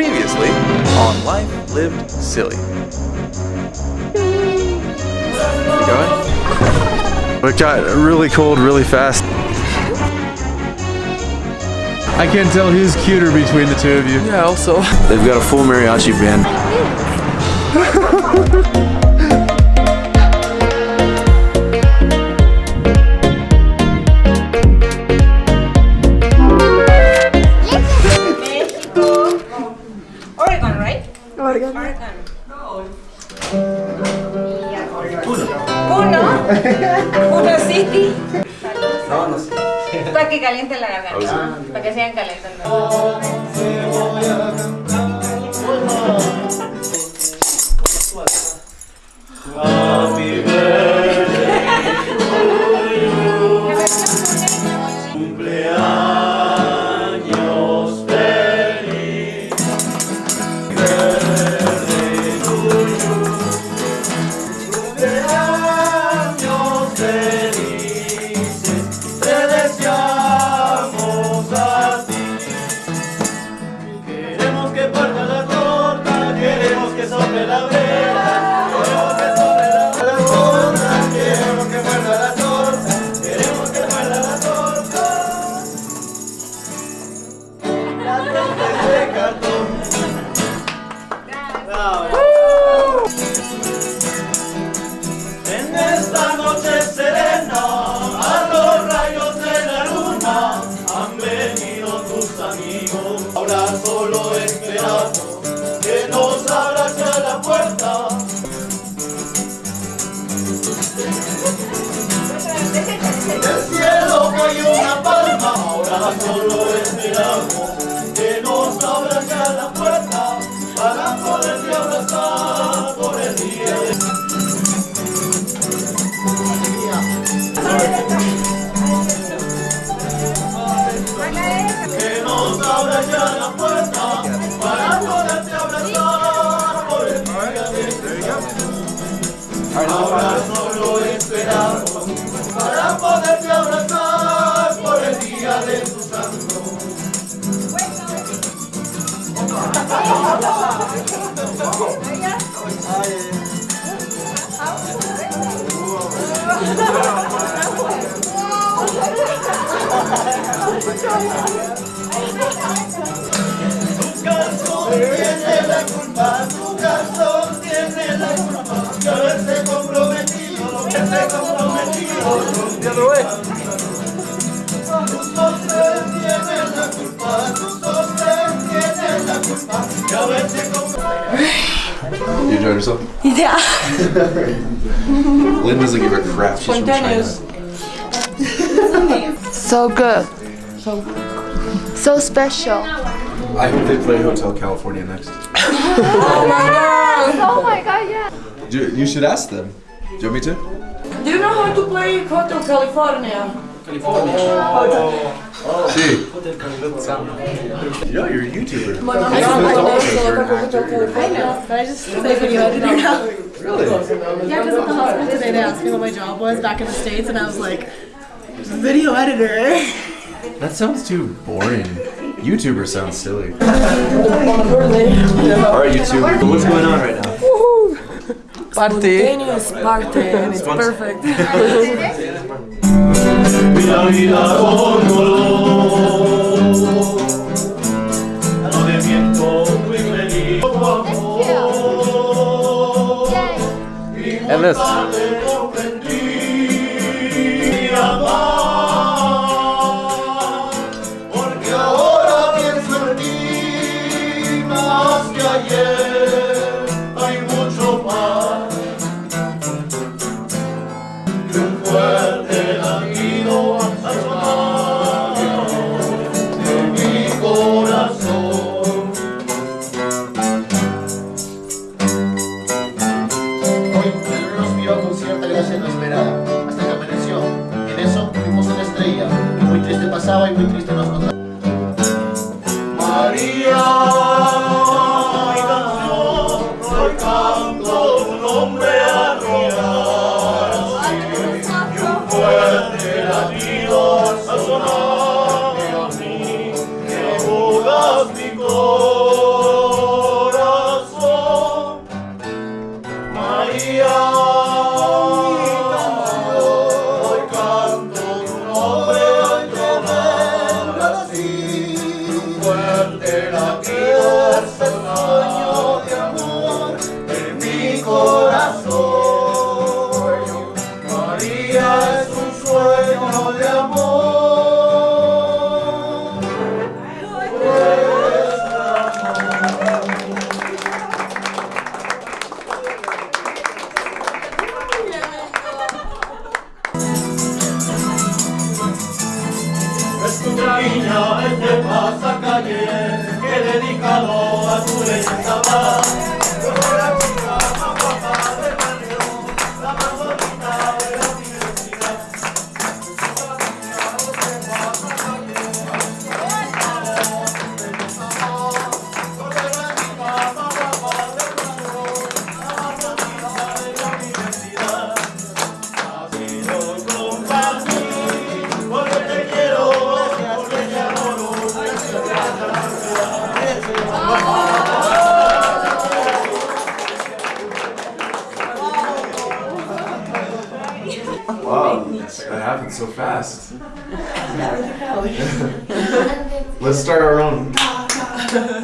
Previously on Life Lived Silly. You going? It got really cold really fast. I can't tell who's cuter between the two of you. Yeah, also. They've got a full mariachi band. Puno. Puno City. No, no sé. Para que caliente la garganta. Para que sigan calentando. Ahora solo esperamos que nos abras ya la puerta para poderte abrazar por el día. De que nos abra la puerta para abrazar por el día Ahora solo esperamos para poderte abrazar haberse comprometido, haberse comprometido con Tus sostén tienen la culpa, tus sostén tienen la culpa de haberse comprometido. You enjoyed yourself? Yeah. Lynn doesn't give a crap. She's from China. So good. So so special. I hope they play Hotel California next. Oh my god, yeah. You, you should ask them. Do you want me to? Do you know how to play Hotel California? California. Oh, yeah. See. Yo, you're a YouTuber. My mom is Hotel California. But I just play video editor now. Really? Yeah, because at the hospital today they asked me what my job was back in the States, and I was like, video editor. That sounds too boring. YouTuber sounds silly. Alright, YouTube. What's going on right now? Spontaneous party, and it's perfect. Vida, vida pasaba muy triste niña este pasacalle que dedicado a tu leyenda That happened so fast. Let's start our own.